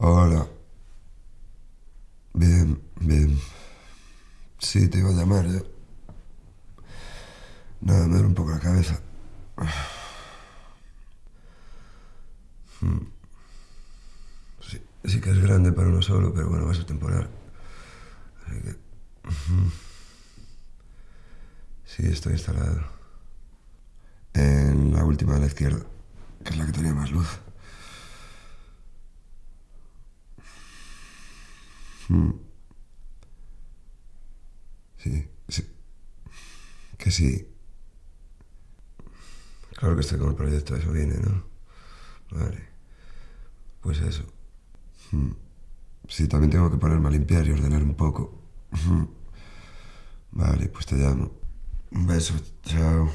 Hola. Bien, bien. Sí, te iba a llamar ya. Nada, me duele un poco la cabeza. Hmm. Sí, sí que es grande para uno solo, pero bueno, va a ser temporal. Así que... Sí, estoy instalado. En la última de la izquierda, que es la que tenía más luz. Hmm. Sí, sí. Que sí. Claro que estoy con el proyecto, eso viene, ¿no? Vale. Pues eso. Hmm. Sí, también tengo que ponerme a limpiar y ordenar un poco. Hmm. Vale, pues te llamo. Un beso, chao.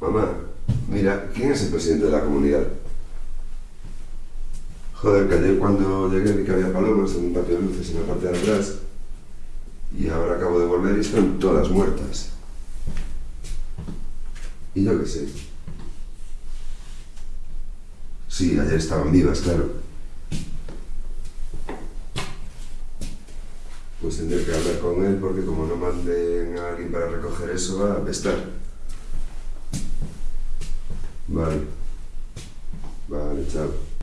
Mamá, mira, ¿quién es el presidente de la comunidad? Joder, que ayer cuando llegué vi que había palomas en un patio de luces en la parte de atrás y ahora acabo de volver y están todas muertas. Y yo qué sé. Sí, ayer estaban vivas, claro. Pues tendré que hablar con él porque como no manden a alguien para recoger eso va a apestar. Vale. Vale, chao.